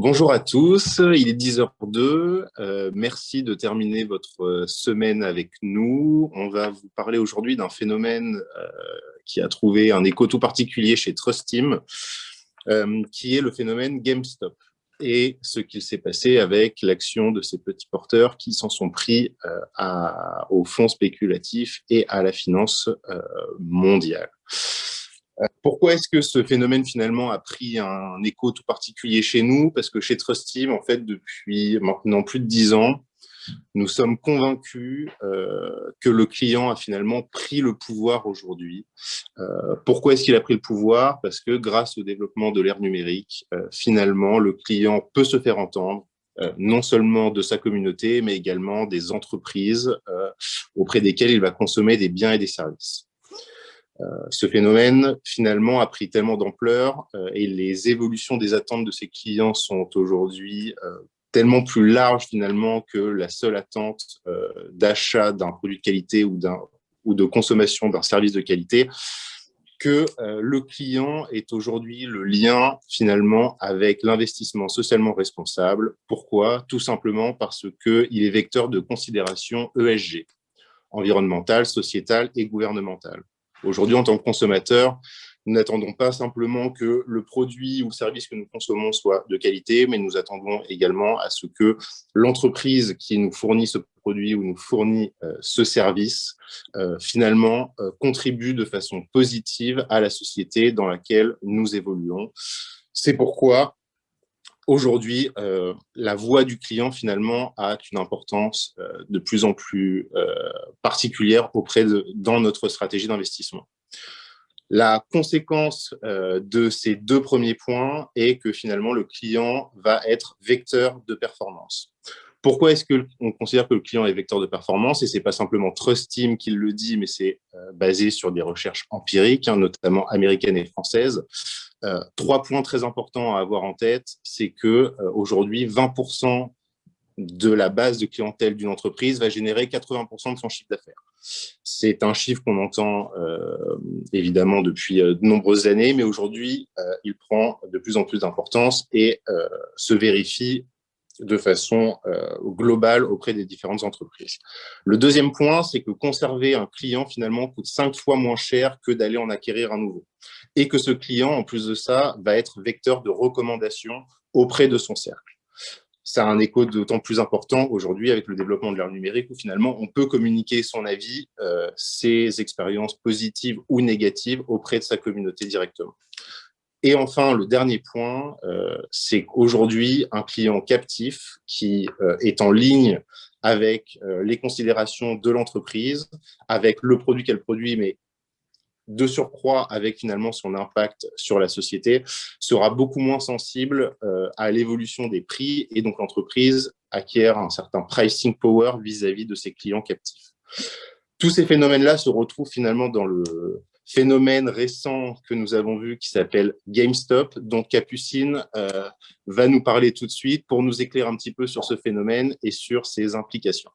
Bonjour à tous, il est 10h02. Euh, merci de terminer votre euh, semaine avec nous. On va vous parler aujourd'hui d'un phénomène euh, qui a trouvé un écho tout particulier chez Trustim, qui est le phénomène GameStop et ce qu'il s'est passé avec l'action de ces petits porteurs qui s'en sont pris aux fonds spéculatifs et à la finance mondiale. Euh, pourquoi est-ce que ce phénomène finalement a pris un écho tout particulier chez nous? Parce que chez Trustive, en fait, depuis maintenant plus de dix ans, nous sommes convaincus euh, que le client a finalement pris le pouvoir aujourd'hui. Euh, pourquoi est-ce qu'il a pris le pouvoir? Parce que grâce au développement de l'ère numérique, finalement, le client peut se faire entendre, non seulement de sa communauté, mais également des entreprises auprès desquelles il va consommer des biens et des services. Euh, ce phénomène, finalement, a pris tellement d'ampleur euh, et les évolutions des attentes de ses clients sont aujourd'hui euh, tellement plus larges, finalement, que la seule attente d'achat d'un produit de qualité ou, ou de consommation d'un service de qualité, que le client est aujourd'hui le lien finalement avec l'investissement socialement responsable. Pourquoi? Tout simplement parce qu'il est vecteur de considération ESG, environnementale, sociétale et gouvernementale. Aujourd'hui, en tant que consommateur, nous n'attendons pas simplement que le produit ou service que nous consommons soit de qualité, mais nous attendons également à ce que l'entreprise qui nous fournit ce produit ou nous fournit euh, ce service, euh, finalement, euh, contribue de façon positive à la société dans laquelle nous évoluons. C'est pourquoi aujourd'hui, la voix du client, finalement, a une importance de plus en plus particulière auprès de, dans notre stratégie d'investissement. La conséquence de ces deux premiers points est que finalement, le client va être vecteur de performance. Pourquoi est-ce qu'on considère que le client est vecteur de performance? Et ce n'est pas simplement Trustim qui le dit, mais c'est basé sur des recherches empiriques, hein, notamment américaines et françaises. Euh, trois points très importants à avoir en tête, c'est que euh, aujourd'hui, 20% de la base de clientèle d'une entreprise va générer 80% de son chiffre d'affaires. C'est un chiffre qu'on entend euh, évidemment depuis de nombreuses années, mais aujourd'hui, il prend de plus en plus d'importance et se vérifie de façon globale auprès des différentes entreprises. Le deuxième point, c'est que conserver un client finalement coûte cinq fois moins cher que d'aller en acquérir un nouveau et que ce client, en plus de ça, va être vecteur de recommandation auprès de son cercle. Ça a un écho d'autant plus important aujourd'hui avec le développement de l'ère numérique où finalement on peut communiquer son avis, euh, ses expériences positives ou négatives auprès de sa communauté directement. Et enfin, le dernier point, euh, c'est qu'aujourd'hui, un client captif qui euh, est en ligne avec les considérations de l'entreprise, avec le produit qu'elle produit, mais de surcroît avec finalement son impact sur la société, sera beaucoup moins sensible euh, à l'évolution des prix et donc l'entreprise acquiert un certain pricing power vis-à-vis de ses clients captifs. Tous ces phénomènes-là se retrouvent finalement dans le phénomène récent que nous avons vu qui s'appelle GameStop, dont Capucine euh, va nous parler tout de suite pour nous éclairer un petit peu sur ce phénomène et sur ses implications.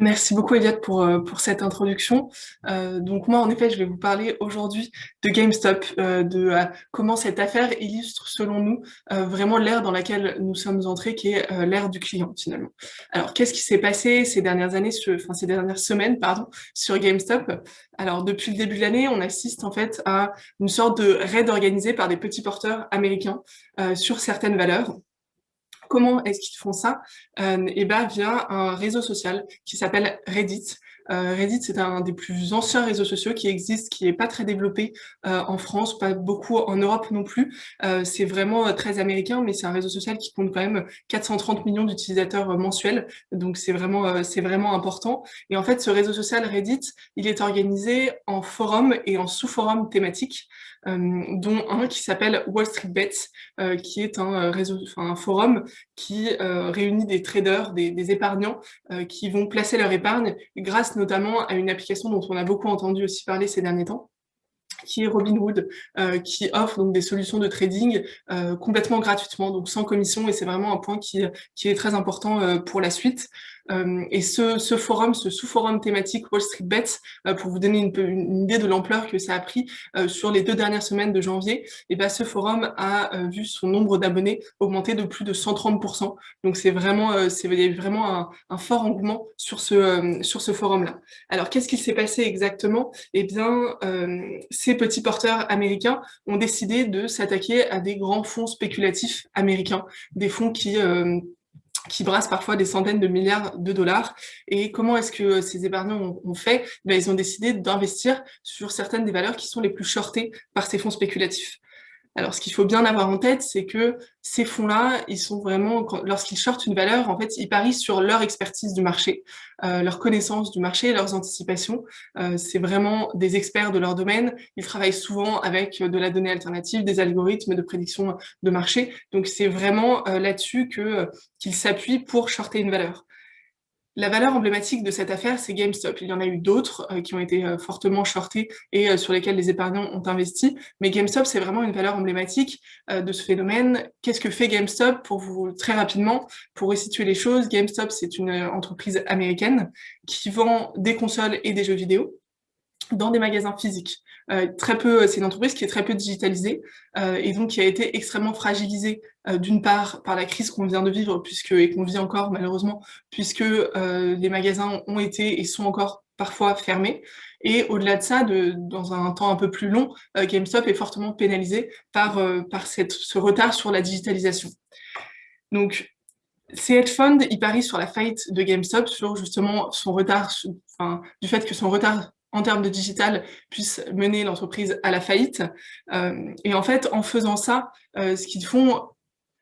Merci beaucoup Elliot pour, euh, pour cette introduction. Euh, donc moi en effet je vais vous parler aujourd'hui de GameStop, euh, de comment cette affaire illustre selon nous vraiment l'ère dans laquelle nous sommes entrés qui est l'ère du client finalement. Alors qu'est-ce qui s'est passé ces dernières années, enfin ces dernières semaines pardon, sur GameStop? Alors depuis le début de l'année on assiste en fait à une sorte de raid organisé par des petits porteurs américains sur certaines valeurs Comment est-ce qu'ils font ça eh ben, via un réseau social qui s'appelle Reddit. Euh, Reddit, c'est un des plus anciens réseaux sociaux qui existent, qui n'est pas très développé euh, en France, pas beaucoup en Europe non plus. Euh, c'est vraiment très américain, mais c'est un réseau social qui compte quand même 430 millions d'utilisateurs mensuels. Donc, c'est vraiment, c'est vraiment important. Et en fait, ce réseau social Reddit, il est organisé en forums et en sous-forums thématiques. Euh, dont un qui s'appelle Wall Street Bets, euh, qui est un, euh, forum qui réunit des traders, des, épargnants qui vont placer leur épargne grâce notamment à une application dont on a beaucoup entendu aussi parler ces derniers temps, qui est Robinhood, euh, qui offre donc des solutions de trading complètement gratuitement, donc sans commission, et c'est vraiment un point qui, qui est très important pour la suite. Et ce, ce, forum, ce sous-forum thématique Wall Street Bets, pour vous donner une, idée de l'ampleur que ça a pris sur les deux dernières semaines de janvier, et ben, ce forum a vu son nombre d'abonnés augmenter de plus de 130%. Donc c'est vraiment, c'est vraiment un, fort engouement sur ce, sur ce forum-là. Alors qu'est-ce qui s'est passé exactement? Eh bien, ces petits porteurs américains ont décidé de s'attaquer à des grands fonds spéculatifs américains, des fonds qui euh, qui brassent parfois des centaines de milliards de dollars. Et comment est-ce que ces épargnants ont, fait? Ben, Ils ont décidé d'investir sur certaines des valeurs qui sont les plus shortées par ces fonds spéculatifs. Alors, ce qu'il faut bien avoir en tête, c'est que ces fonds-là, ils sont vraiment, lorsqu'ils shortent une valeur, en fait, ils parient sur leur expertise du marché, euh, leur connaissance du marché, leurs anticipations. Euh, c'est vraiment des experts de leur domaine. Ils travaillent souvent avec de la donnée alternative, des algorithmes de prédiction de marché. Donc, c'est vraiment euh, là-dessus que qu'ils s'appuient pour shorter une valeur. La valeur emblématique de cette affaire, c'est GameStop. Il y en a eu d'autres euh, qui ont été euh, fortement shortés et euh, sur lesquels les épargnants ont investi. Mais GameStop, c'est vraiment une valeur emblématique de ce phénomène. Qu'est-ce que fait GameStop? Pour vous, très rapidement, pour resituer les choses, GameStop, c'est une entreprise américaine qui vend des consoles et des jeux vidéo dans des magasins physiques. Euh, très peu, c'est une entreprise qui est très peu digitalisée euh, et donc qui a été extrêmement fragilisée euh, d'une part par la crise qu'on vient de vivre puisque et qu'on vit encore malheureusement puisque euh, les magasins ont été et sont encore parfois fermés et au-delà de ça, dans un temps un peu plus long, euh, GameStop est fortement pénalisé par par ce retard sur la digitalisation. Donc ces hedge funds, ils parient sur la faillite de GameStop, sur justement son retard, enfin, du fait que son retard en termes de digital puisse mener l'entreprise à la faillite. Euh, et en fait, en faisant ça, euh, ce qu'ils font,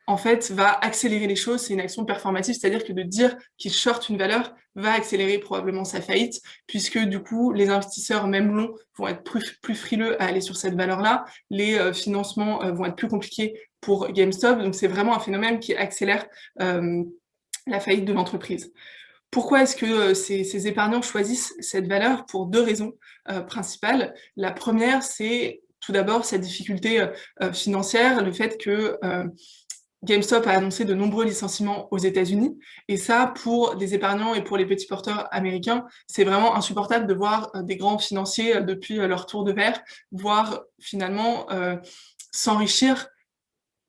en fait, va accélérer les choses. C'est une action performative, c'est-à-dire que de dire qu'ils shortent une valeur va accélérer probablement sa faillite, puisque du coup, les investisseurs, même longs, vont être plus, plus frileux à aller sur cette valeur-là. Les euh, financements vont être plus compliqués pour GameStop. Donc, c'est vraiment un phénomène qui accélère la faillite de l'entreprise. Pourquoi est-ce que euh, ces, épargnants choisissent cette valeur Pour deux raisons euh, principales. La première, c'est tout d'abord cette difficulté euh, financière, le fait que GameStop a annoncé de nombreux licenciements aux États-Unis. Et ça, pour des épargnants et pour les petits porteurs américains, c'est vraiment insupportable de voir des grands financiers depuis leur tour de verre, voir finalement s'enrichir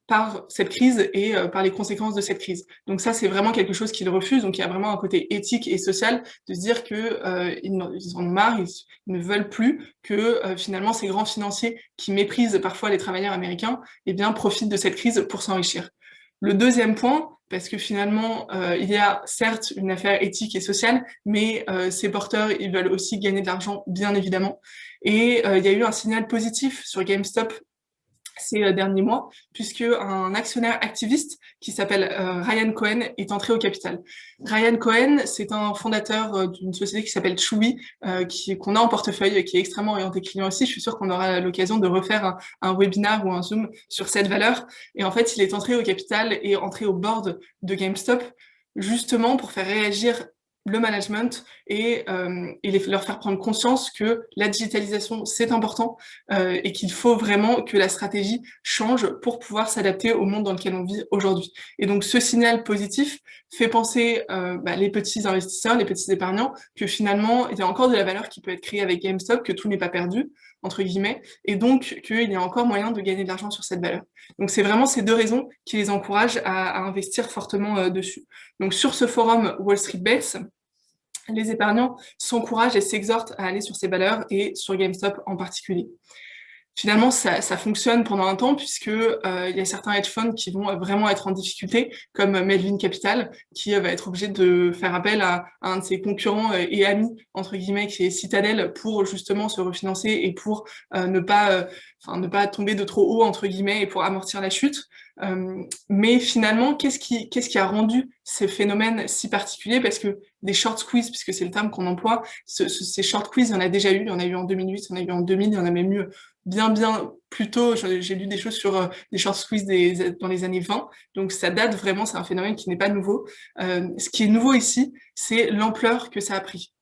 par cette crise et euh, par les conséquences de cette crise. Donc ça, c'est vraiment quelque chose qu'ils refusent. Donc il y a vraiment un côté éthique et social de se dire que euh, ils, en ont marre, ils, ne veulent plus que euh, finalement ces grands financiers qui méprisent parfois les travailleurs américains, eh bien profitent de cette crise pour s'enrichir. Le deuxième point, parce que finalement, il y a certes une affaire éthique et sociale, mais ces porteurs, ils veulent aussi gagner de l'argent, bien évidemment. Et il y a eu un signal positif sur GameStop ces euh, derniers mois, puisque un actionnaire activiste qui s'appelle euh, Ryan Cohen est entré au capital. Ryan Cohen, c'est un fondateur euh, d'une société qui s'appelle Chewy, qu'on a en portefeuille, qui est extrêmement orienté client aussi. Je suis sûre qu'on aura l'occasion de refaire un, un webinaire ou un Zoom sur cette valeur. Et en fait, il est entré au capital et entré au board de GameStop justement pour faire réagir le management et, euh, leur faire prendre conscience que la digitalisation, c'est important euh, et qu'il faut vraiment que la stratégie change pour pouvoir s'adapter au monde dans lequel on vit aujourd'hui. Et donc, ce signal positif fait penser euh, bah, les petits investisseurs, les petits épargnants, que finalement, il y a encore de la valeur qui peut être créée avec GameStop, que tout n'est pas perdu, entre guillemets, et donc qu'il y a encore moyen de gagner de l'argent sur cette valeur. Donc, c'est vraiment ces deux raisons qui les encouragent à, à investir fortement euh, dessus. Donc, sur ce forum Wall Street Bets, les épargnants s'encouragent et s'exhortent à aller sur ces valeurs et sur GameStop en particulier. Finalement, ça, fonctionne pendant un temps puisque euh, il y a certains hedge funds qui vont vraiment être en difficulté, comme Melvin Capital, qui euh, va être obligé de faire appel à, un de ses concurrents euh, et amis entre guillemets, qui est Citadel, pour justement se refinancer et pour ne pas, ne pas tomber de trop haut entre guillemets et pour amortir la chute. Mais finalement, qu'est-ce qui, qu'est-ce qui a rendu ces phénomènes si particuliers? Parce que des short squeeze, puisque c'est le terme qu'on emploie, ces short squeeze, il y en a déjà eu, il y en a eu en 2008, il y en a eu en 2000, il y en a même eu bien, bien plus tôt. J'ai lu des choses sur euh, des short squeeze des, dans les années 20, donc ça date vraiment, c'est un phénomène qui n'est pas nouveau. Euh, ce qui est nouveau ici, c'est l'ampleur que ça a pris.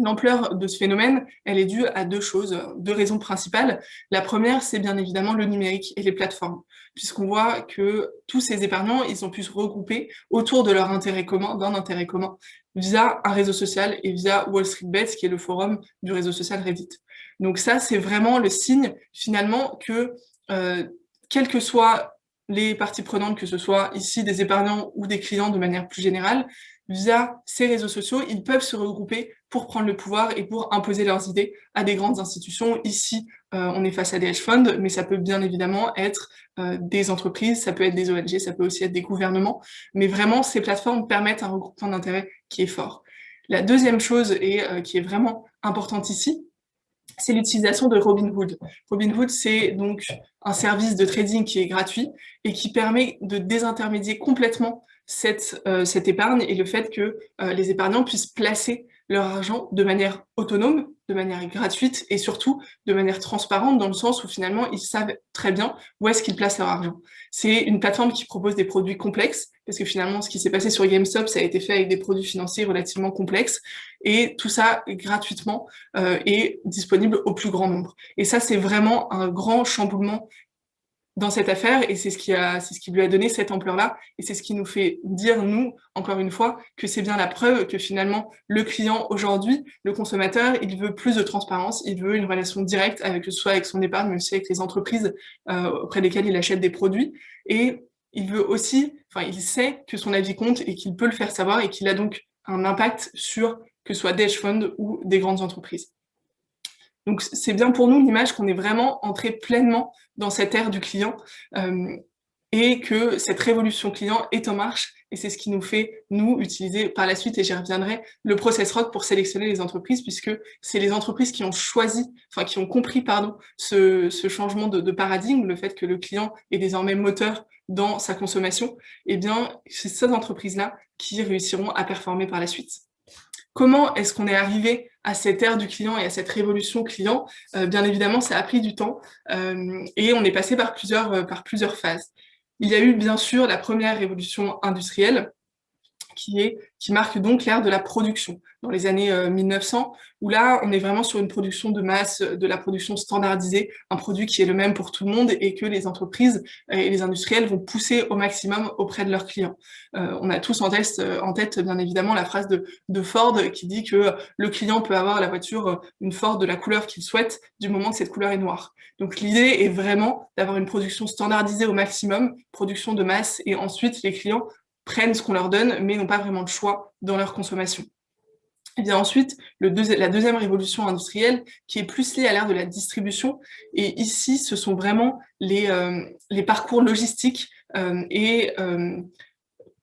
L'ampleur de ce phénomène, elle est due à deux choses, deux raisons principales. La première, c'est bien évidemment le numérique et les plateformes. Puisqu'on voit que tous ces épargnants, ils ont pu se regrouper autour de leur intérêt commun, d'un intérêt commun, via un réseau social et via Wall Street Bets, qui est le forum du réseau social Reddit. Donc ça, c'est vraiment le signe, finalement, que euh, quelles que soient les parties prenantes, que ce soit ici des épargnants ou des clients de manière plus générale, via ces réseaux sociaux, ils peuvent se regrouper pour prendre le pouvoir et pour imposer leurs idées à des grandes institutions. Ici, euh, on est face à des hedge funds, mais ça peut bien évidemment être euh, des entreprises, ça peut être des ONG, ça peut aussi être des gouvernements. Mais vraiment, ces plateformes permettent un regroupement d'intérêts qui est fort. La deuxième chose, et euh, qui est vraiment importante ici, c'est l'utilisation de Robinhood. Robinhood, c'est donc un service de trading qui est gratuit et qui permet de désintermédier complètement cette, euh, cette épargne et le fait que euh, les épargnants puissent placer leur argent de manière autonome, de manière gratuite et surtout de manière transparente dans le sens où finalement ils savent très bien où est-ce qu'ils placent leur argent. C'est une plateforme qui propose des produits complexes parce que finalement ce qui s'est passé sur GameStop ça a été fait avec des produits financiers relativement complexes et tout ça gratuitement euh, est disponible au plus grand nombre. Et ça c'est vraiment un grand chamboulement dans cette affaire et c'est ce qui ce qui lui a donné cette ampleur là et c'est ce qui nous fait dire nous encore une fois que c'est bien la preuve que finalement le client aujourd'hui le consommateur il veut plus de transparence il veut une relation directe avec que ce soit avec son épargne mais aussi avec les entreprises euh, auprès desquelles il achète des produits. Et il veut aussi enfin il sait que son avis compte et qu'il peut le faire savoir et qu'il a donc un impact sur que ce soit des hedge funds ou des grandes entreprises. Donc c'est bien pour nous l'image qu'on est vraiment entré pleinement dans cette ère du client euh, et que cette révolution client est en marche et c'est ce qui nous fait, nous, utiliser par la suite, et j'y reviendrai, le process rock pour sélectionner les entreprises, puisque c'est les entreprises qui ont choisi, enfin qui ont compris, pardon, ce, changement de, paradigme, le fait que le client est désormais moteur dans sa consommation, et eh bien, c'est ces entreprises-là qui réussiront à performer par la suite. Comment est-ce qu'on est arrivé à cette ère du client et à cette révolution client euh, Bien évidemment, ça a pris du temps euh, et on est passé par plusieurs, euh, par plusieurs phases. Il y a eu bien sûr la première révolution industrielle, qui, est, qui marque donc l'ère de la production, dans les années 1900, euh, où là, on est vraiment sur une production de masse, de la production standardisée, un produit qui est le même pour tout le monde et que les entreprises et les industriels vont pousser au maximum auprès de leurs clients. Euh, on a tous en tête, en tête, bien évidemment, la phrase de Ford qui dit que le client peut avoir la voiture, une Ford de la couleur qu'il souhaite, du moment que cette couleur est noire. Donc l'idée est vraiment d'avoir une production standardisée au maximum, production de masse, et ensuite les clients prennent ce qu'on leur donne, mais n'ont pas vraiment de choix dans leur consommation. Et bien ensuite, la deuxième révolution industrielle, qui est plus liée à l'ère de la distribution, et ici, ce sont vraiment les, euh, parcours logistiques euh, et euh,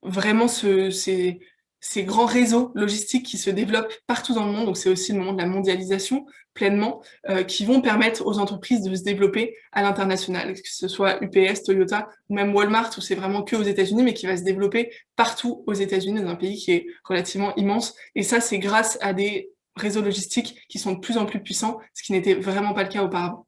vraiment ce, ces, ces grands réseaux logistiques qui se développent partout dans le monde, donc c'est aussi le moment de la mondialisation pleinement, euh, qui vont permettre aux entreprises de se développer à l'international, que ce soit UPS, Toyota ou même Walmart, où c'est vraiment que aux États-Unis, mais qui va se développer partout aux États-Unis, dans un pays qui est relativement immense. Et ça, c'est grâce à des réseaux logistiques qui sont de plus en plus puissants, ce qui n'était vraiment pas le cas auparavant.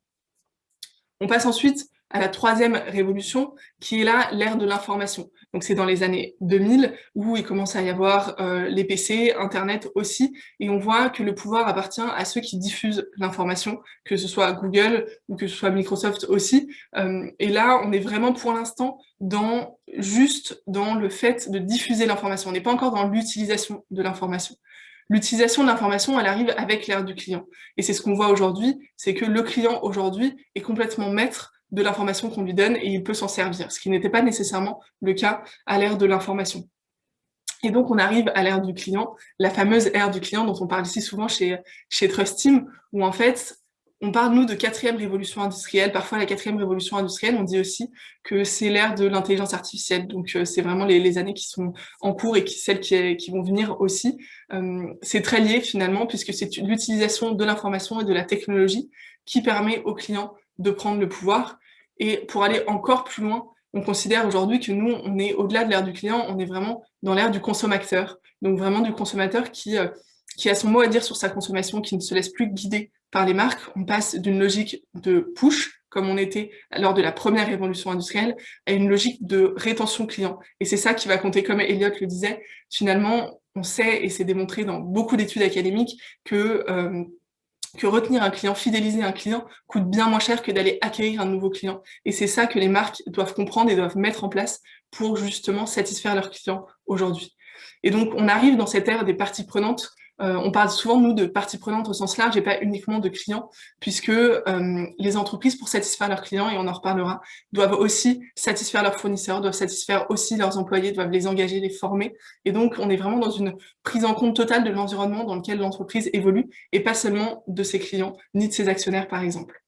On passe ensuite à la troisième révolution, qui est là l'ère de l'information. Donc c'est dans les années 2000 où il commence à y avoir euh, les PC, Internet aussi, et on voit que le pouvoir appartient à ceux qui diffusent l'information, que ce soit Google ou que ce soit Microsoft aussi. Euh, et là, on est vraiment pour l'instant dans juste dans le fait de diffuser l'information. On n'est pas encore dans l'utilisation de l'information. L'utilisation de l'information, elle arrive avec l'ère du client. Et c'est ce qu'on voit aujourd'hui, c'est que le client aujourd'hui est complètement maître de l'information qu'on lui donne et il peut s'en servir, ce qui n'était pas nécessairement le cas à l'ère de l'information. Et donc, on arrive à l'ère du client, la fameuse ère du client dont on parle ici souvent chez, chez Trust Team, où en fait, on parle, nous, de quatrième révolution industrielle. Parfois, la quatrième révolution industrielle, on dit aussi que c'est l'ère de l'intelligence artificielle. Donc, euh, c'est vraiment les, années qui sont en cours et celles qui, qui vont venir aussi. Euh, c'est très lié, finalement, puisque c'est l'utilisation de l'information et de la technologie qui permet aux clients de prendre le pouvoir. Et pour aller encore plus loin, on considère aujourd'hui que nous, on est au-delà de l'ère du client, on est vraiment dans l'ère du consommateur. Donc vraiment du consommateur qui, euh, qui a son mot à dire sur sa consommation, qui ne se laisse plus guider par les marques. On passe d'une logique de push, comme on était lors de la première révolution industrielle, à une logique de rétention client. Et c'est ça qui va compter, comme Elliot le disait, finalement, on sait, et c'est démontré dans beaucoup d'études académiques, que euh, que retenir un client, fidéliser un client, coûte bien moins cher que d'aller acquérir un nouveau client. Et c'est ça que les marques doivent comprendre et doivent mettre en place pour justement satisfaire leurs clients aujourd'hui. Et donc, on arrive dans cette ère des parties prenantes on parle souvent, nous, de parties prenantes au sens large et pas uniquement de clients, puisque euh, les entreprises, pour satisfaire leurs clients, et on en reparlera, doivent aussi satisfaire leurs fournisseurs, doivent satisfaire aussi leurs employés, doivent les engager, les former. Et donc, on est vraiment dans une prise en compte totale de l'environnement dans lequel l'entreprise évolue, et pas seulement de ses clients, ni de ses actionnaires, par exemple.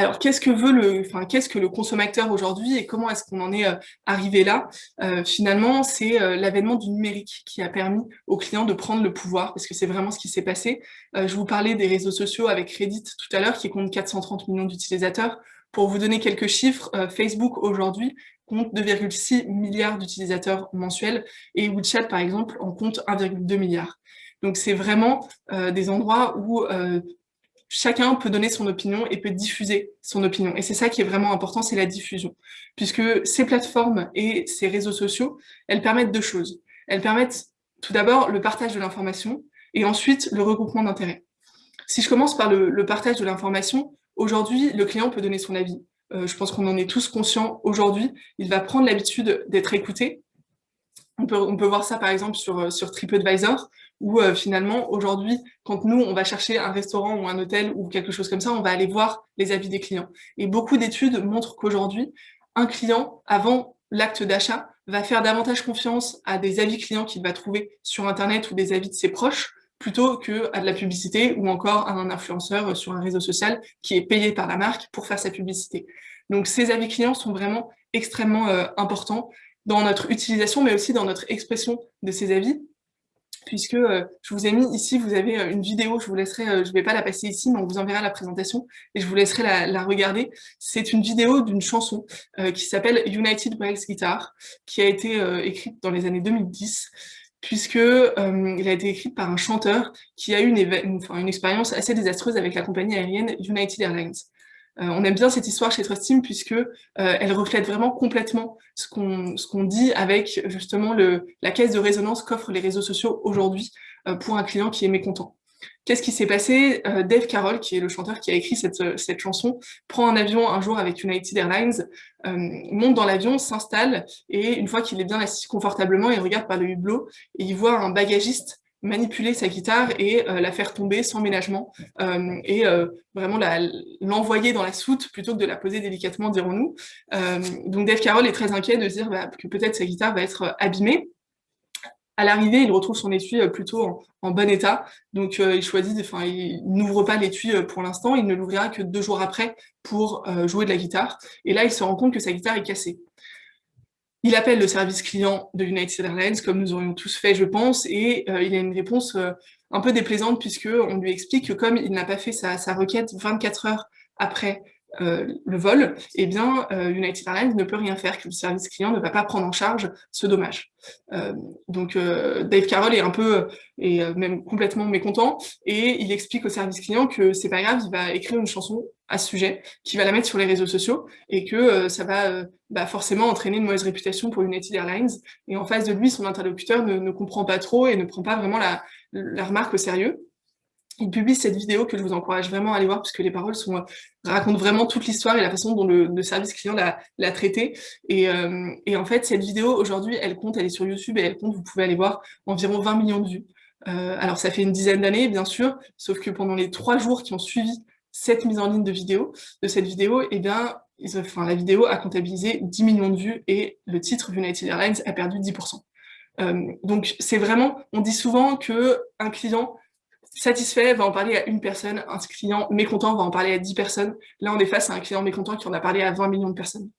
Alors, qu'est-ce que veut le, enfin, qu'est-ce que le consommateur aujourd'hui et comment est-ce qu'on en est euh, arrivé là? Euh, Finalement, c'est euh, l'avènement du numérique qui a permis aux clients de prendre le pouvoir, parce que c'est vraiment ce qui s'est passé. je vous parlais des réseaux sociaux avec Reddit tout à l'heure, qui compte 430 millions d'utilisateurs. Pour vous donner quelques chiffres, Facebook aujourd'hui compte 2,6 milliards d'utilisateurs mensuels et WeChat, par exemple, en compte 1,2 milliard. Donc c'est vraiment des endroits où chacun peut donner son opinion et peut diffuser son opinion. Et c'est ça qui est vraiment important, c'est la diffusion. Puisque ces plateformes et ces réseaux sociaux, elles permettent deux choses. Elles permettent tout d'abord le partage de l'information et ensuite le regroupement d'intérêts. Si je commence par le, partage de l'information, aujourd'hui, le client peut donner son avis. Euh, je pense qu'on en est tous conscients aujourd'hui. Il va prendre l'habitude d'être écouté. On peut, on peut, voir ça par exemple sur, sur TripAdvisor, où euh, finalement, aujourd'hui, quand nous, on va chercher un restaurant ou un hôtel ou quelque chose comme ça, on va aller voir les avis des clients. Et beaucoup d'études montrent qu'aujourd'hui, un client, avant l'acte d'achat, va faire davantage confiance à des avis clients qu'il va trouver sur Internet ou des avis de ses proches, plutôt que à de la publicité ou encore à un influenceur sur un réseau social qui est payé par la marque pour faire sa publicité. Donc ces avis clients sont vraiment extrêmement euh, importants dans notre utilisation, mais aussi dans notre expression de ces avis, puisque euh, je vous ai mis ici, vous avez euh, une vidéo, je vous laisserai, euh, je ne vais pas la passer ici, mais on vous enverra la présentation et je vous laisserai la, regarder. C'est une vidéo d'une chanson qui s'appelle United Breaks Guitar, qui a été écrite dans les années 2010 puisque euh, il a été écrit par un chanteur qui a eu une, une expérience assez désastreuse avec la compagnie aérienne United Airlines. Euh, on aime bien cette histoire chez Trustim puisque euh, elle reflète vraiment complètement ce qu'on dit avec justement la caisse de résonance qu'offrent les réseaux sociaux aujourd'hui euh, pour un client qui est mécontent. Qu'est-ce qui s'est passé? Dave Carroll, qui est le chanteur qui a écrit cette, cette chanson, prend un avion un jour avec United Airlines, monte dans l'avion, s'installe, et une fois qu'il est bien assis confortablement, il regarde par le hublot, et il voit un bagagiste manipuler sa guitare et euh, la faire tomber sans ménagement euh, et euh, vraiment l'envoyer dans la soute plutôt que de la poser délicatement, dirons-nous. donc Dave Carroll est très inquiet de dire bah, que peut-être sa guitare va être abîmée. À l'arrivée, il retrouve son étui plutôt en, bon état, donc il choisit, enfin, il n'ouvre pas l'étui pour l'instant, il ne l'ouvrira que deux jours après pour jouer de la guitare. Et là, il se rend compte que sa guitare est cassée. Il appelle le service client de United Airlines, comme nous aurions tous fait, je pense, et euh, il a une réponse euh, un peu déplaisante puisqu'on lui explique que comme il n'a pas fait sa, requête 24 heures après euh, le vol, eh bien, United Airlines ne peut rien faire, que le service client ne va pas prendre en charge ce dommage. donc, Dave Carroll est un peu, et même complètement mécontent, et il explique au service client que c'est pas grave, il va écrire une chanson à ce sujet, qui va la mettre sur les réseaux sociaux et que euh, ça va euh, bah, forcément entraîner une mauvaise réputation pour United Airlines. Et en face de lui, son interlocuteur ne, comprend pas trop et ne prend pas vraiment la, remarque au sérieux. Il publie cette vidéo que je vous encourage vraiment à aller voir puisque les paroles sont, euh, racontent vraiment toute l'histoire et la façon dont le, service client l'a traité. Et, en fait, cette vidéo, aujourd'hui, elle compte, elle est sur YouTube et elle compte, vous pouvez aller voir, environ 20 millions de vues. Alors ça fait une dizaine d'années, bien sûr, sauf que pendant les trois jours qui ont suivi cette mise en ligne de vidéo, de cette vidéo, eh bien, enfin, la vidéo a comptabilisé 10 millions de vues et le titre United Airlines a perdu 10%. Euh, donc c'est vraiment, on dit souvent que un client satisfait va en parler à une personne, un client mécontent va en parler à 10 personnes. Là, on est face à un client mécontent qui en a parlé à 20 millions de personnes.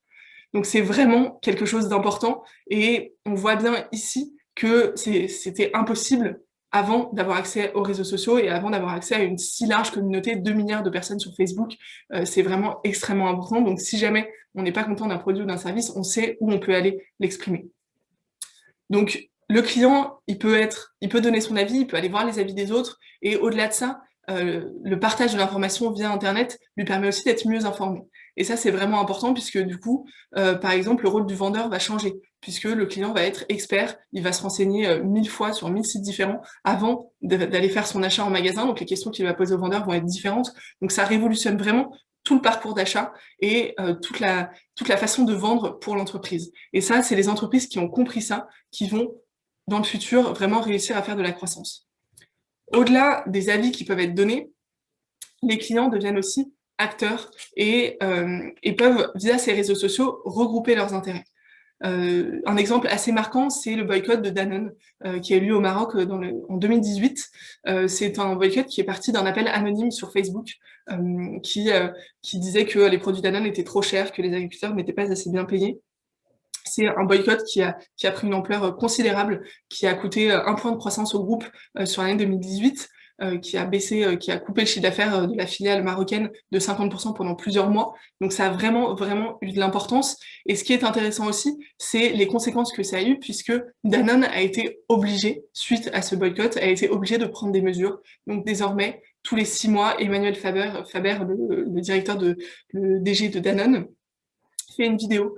Donc c'est vraiment quelque chose d'important et on voit bien ici que c'était impossible avant d'avoir accès aux réseaux sociaux et avant d'avoir accès à une si large communauté, 2 milliards de personnes sur Facebook, euh, c'est vraiment extrêmement important. Donc si jamais on n'est pas content d'un produit ou d'un service, on sait où on peut aller l'exprimer. Donc le client, il peut être, il peut donner son avis, il peut aller voir les avis des autres, et au-delà de ça, euh, le partage de l'information via Internet lui permet aussi d'être mieux informé. Et ça, c'est vraiment important puisque du coup, euh, par exemple, le rôle du vendeur va changer puisque le client va être expert, il va se renseigner euh, mille fois sur mille sites différents avant d'aller faire son achat en magasin. Donc les questions qu'il va poser au vendeur vont être différentes. Donc ça révolutionne vraiment tout le parcours d'achat et euh, toute, la, toute la façon de vendre pour l'entreprise. Et ça, c'est les entreprises qui ont compris ça, qui vont, dans le futur, vraiment réussir à faire de la croissance. Au-delà des avis qui peuvent être donnés, les clients deviennent aussi acteurs et, euh, et peuvent, via ces réseaux sociaux, regrouper leurs intérêts. Euh, un exemple assez marquant, c'est le boycott de Danone, euh, qui a eu lieu au Maroc euh, en 2018. Euh, c'est un boycott qui est parti d'un appel anonyme sur Facebook, qui, qui disait que les produits Danone étaient trop chers, que les agriculteurs n'étaient pas assez bien payés. C'est un boycott qui a, qui a pris une ampleur considérable, qui a coûté un point de croissance au groupe sur l'année 2018. Euh, qui a baissé, euh, qui a coupé le chiffre d'affaires euh, de la filiale marocaine de 50% pendant plusieurs mois. Donc ça a vraiment, vraiment eu de l'importance. Et ce qui est intéressant aussi, c'est les conséquences que ça a eu, puisque Danone a été obligé, suite à ce boycott, a été obligé de prendre des mesures. Donc désormais, tous les six mois, Emmanuel Faber, Faber le, directeur de le DG de Danone, fait une vidéo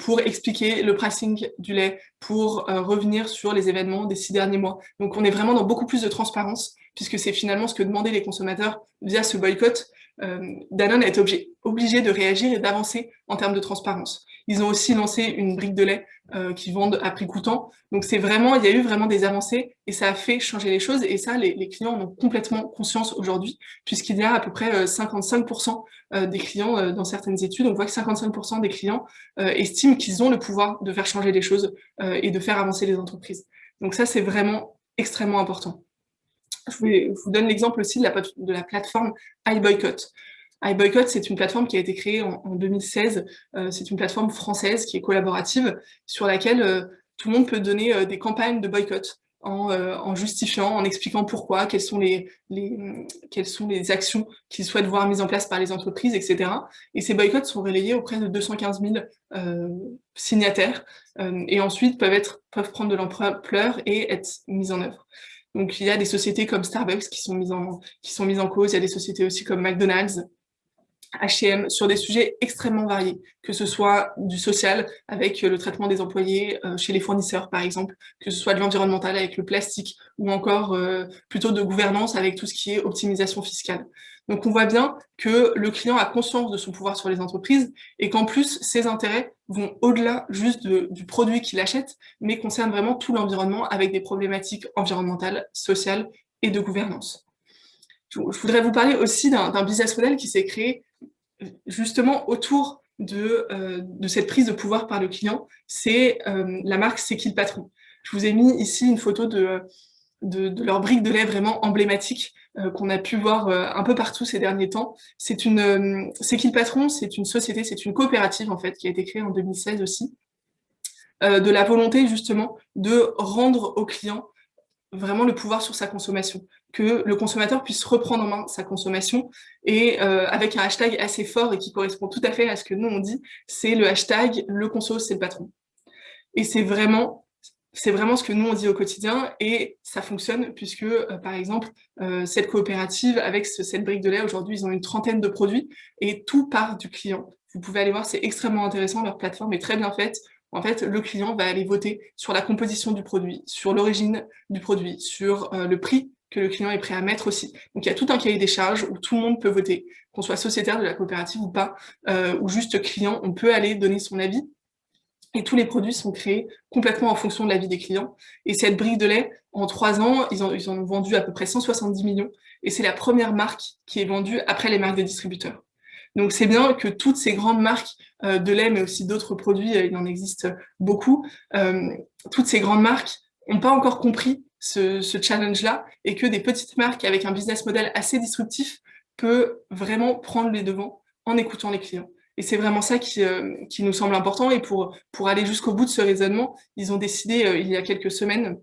pour expliquer le pricing du lait, pour revenir sur les événements des six derniers mois. Donc on est vraiment dans beaucoup plus de transparence, puisque c'est finalement ce que demandaient les consommateurs via ce boycott. Euh, Danone a été obligé, de réagir et d'avancer en termes de transparence. Ils ont aussi lancé une brique de lait euh, qui vendent à prix coûtant. Donc c'est vraiment, il y a eu vraiment des avancées et ça a fait changer les choses. Et ça, les, clients en ont complètement conscience aujourd'hui, puisqu'il y a à peu près 55% euh, euh, des clients dans certaines études. On voit que 55% des clients estiment qu'ils ont le pouvoir de faire changer les choses et de faire avancer les entreprises. Donc ça, c'est vraiment extrêmement important. Je, vous donne l'exemple aussi de la, de la plateforme iBoycott iBoycott, c'est une plateforme qui a été créée en, 2016. Euh, c'est une plateforme française qui est collaborative sur laquelle euh, tout le monde peut donner euh, des campagnes de boycott en, justifiant, en expliquant pourquoi, quelles sont les, actions qu'ils souhaitent voir mises en place par les entreprises, etc. Et ces boycotts sont relayés auprès de 215 000 signataires et ensuite peuvent, peuvent prendre de l'ampleur et être mis en œuvre. Donc il y a des sociétés comme Starbucks qui sont mises en, qui sont mises en cause, il y a des sociétés aussi comme McDonald's, H&M sur des sujets extrêmement variés, que ce soit du social avec le traitement des employés euh, chez les fournisseurs par exemple, que ce soit de l'environnemental avec le plastique ou encore euh, plutôt de gouvernance avec tout ce qui est optimisation fiscale. Donc on voit bien que le client a conscience de son pouvoir sur les entreprises et qu'en plus ses intérêts vont au-delà juste du produit qu'il achète, mais concernent vraiment tout l'environnement avec des problématiques environnementales, sociales et de gouvernance. Je voudrais vous parler aussi d'un business model qui s'est créé justement autour de, euh, de, cette prise de pouvoir par le client, c'est euh, la marque C'est qui le patron? Je vous ai mis ici une photo de, leur brique de lait vraiment emblématique. euh, qu'on a pu voir un peu partout ces derniers temps. C'est une, C'est qui le patron C'est une société, c'est une coopérative en fait qui a été créée en 2016 aussi, de la volonté justement de rendre au client vraiment le pouvoir sur sa consommation, que le consommateur puisse reprendre en main sa consommation et euh, avec un hashtag assez fort et qui correspond tout à fait à ce que nous on dit, c'est le hashtag le conso c'est le patron. Et c'est vraiment c'est vraiment ce que nous on dit au quotidien et ça fonctionne puisque euh, par exemple euh, cette coopérative avec cette brique de lait aujourd'hui ils ont une trentaine de produits et tout part du client. Vous pouvez aller voir, c'est extrêmement intéressant, leur plateforme est très bien faite, en fait, le client va aller voter sur la composition du produit, sur l'origine du produit, sur euh, le prix que le client est prêt à mettre aussi. Donc il y a tout un cahier des charges où tout le monde peut voter, qu'on soit sociétaire de la coopérative ou pas, ou juste client, on peut aller donner son avis. Et tous les produits sont créés complètement en fonction de l'avis des clients. Et cette brique de lait, en trois ans, ils, ont, vendu à peu près 170 millions. Et c'est la première marque qui est vendue après les marques des distributeurs. Donc c'est bien que toutes ces grandes marques euh, de lait, mais aussi d'autres produits, euh, il en existe beaucoup, euh, toutes ces grandes marques n'ont pas encore compris ce, challenge-là et que des petites marques avec un business model assez disruptif peut vraiment prendre les devants en écoutant les clients. Et c'est vraiment ça qui, qui, nous semble important. Et pour, pour aller jusqu'au bout de ce raisonnement, ils ont décidé il y a quelques semaines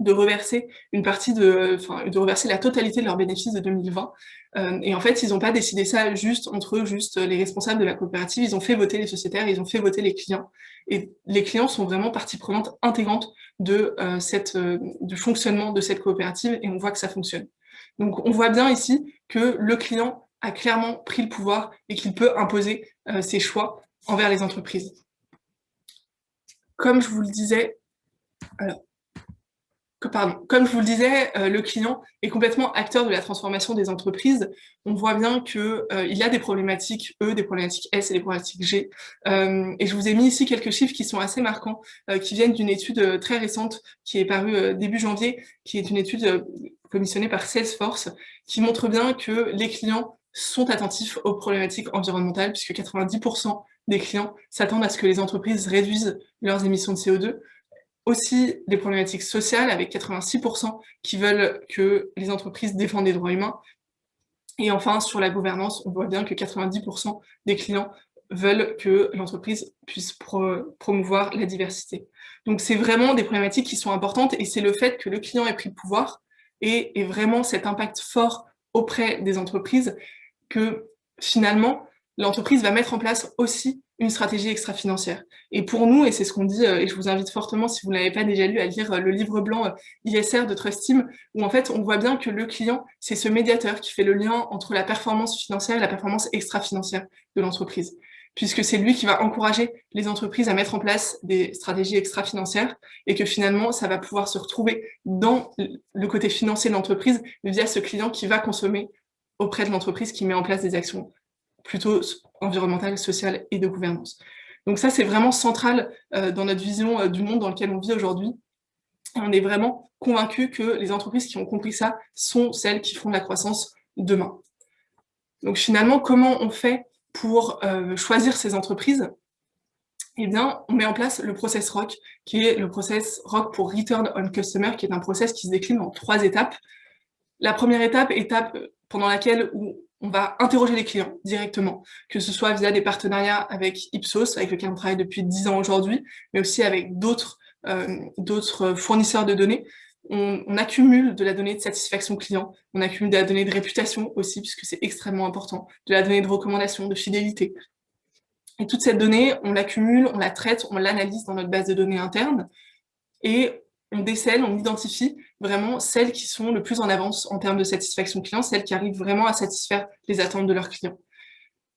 de reverser une partie de, enfin, de reverser la totalité de leurs bénéfices de 2020. Euh, et en fait, ils n'ont pas décidé ça juste entre eux, juste les responsables de la coopérative. Ils ont fait voter les sociétaires, ils ont fait voter les clients. Et les clients sont vraiment partie prenante intégrante de euh, cette, euh, du fonctionnement de cette coopérative et on voit que ça fonctionne. Donc, on voit bien ici que le client a clairement pris le pouvoir et qu'il peut imposer ses choix envers les entreprises. Comme je vous le disais, comme je vous le disais, euh, le client est complètement acteur de la transformation des entreprises. On voit bien qu'il euh, y a des problématiques E, des problématiques S et des problématiques G. Euh, et je vous ai mis ici quelques chiffres qui sont assez marquants, qui viennent d'une étude très récente qui est parue début janvier, qui est une étude commissionnée par Salesforce, qui montre bien que les clients sont attentifs aux problématiques environnementales, puisque 90% des clients s'attendent à ce que les entreprises réduisent leurs émissions de CO2, aussi des problématiques sociales, avec 86% qui veulent que les entreprises défendent les droits humains. Et enfin, sur la gouvernance, on voit bien que 90% des clients veulent que l'entreprise puisse promouvoir la diversité. Donc c'est vraiment des problématiques qui sont importantes et c'est le fait que le client ait pris le pouvoir et, et vraiment cet impact fort auprès des entreprises que finalement l'entreprise va mettre en place aussi une stratégie extra-financière. Et pour nous, et c'est ce qu'on dit, euh, et je vous invite fortement, si vous ne l'avez pas déjà lu, à lire euh, le livre blanc euh, ISR de Trust Team, où en fait, on voit bien que le client, c'est ce médiateur qui fait le lien entre la performance financière et la performance extra-financière de l'entreprise puisque c'est lui qui va encourager les entreprises à mettre en place des stratégies extra-financières et que finalement, ça va pouvoir se retrouver dans le côté financier de l'entreprise via ce client qui va consommer auprès de l'entreprise qui met en place des actions plutôt environnementale, sociale et de gouvernance. Donc ça, c'est vraiment central euh, dans notre vision euh, du monde dans lequel on vit aujourd'hui. On est vraiment convaincu que les entreprises qui ont compris ça sont celles qui font de la croissance demain. Donc finalement, comment on fait pour euh, choisir ces entreprises? Eh bien, on met en place le process ROC, qui est le process ROC pour Return on Customer, qui est un process qui se décline en trois étapes. La première étape, étape pendant laquelle on va interroger les clients directement, que ce soit via des partenariats avec Ipsos, avec lequel on travaille depuis 10 ans aujourd'hui, mais aussi avec d'autres euh, fournisseurs de données. On, accumule de la donnée de satisfaction client, on accumule de la donnée de réputation aussi, puisque c'est extrêmement important, de la donnée de recommandation, de fidélité. Et toute cette donnée, on l'accumule, on la traite, on l'analyse dans notre base de données interne, et on décèle, on identifie vraiment celles qui sont le plus en avance en termes de satisfaction client, celles qui arrivent vraiment à satisfaire les attentes de leurs clients.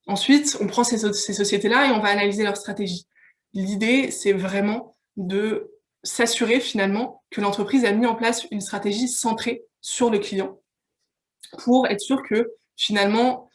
Ensuite, on prend ces, sociétés-là et on va analyser leur stratégie. L'idée, c'est vraiment de s'assurer finalement que l'entreprise a mis en place une stratégie centrée sur le client pour être sûr que finalement,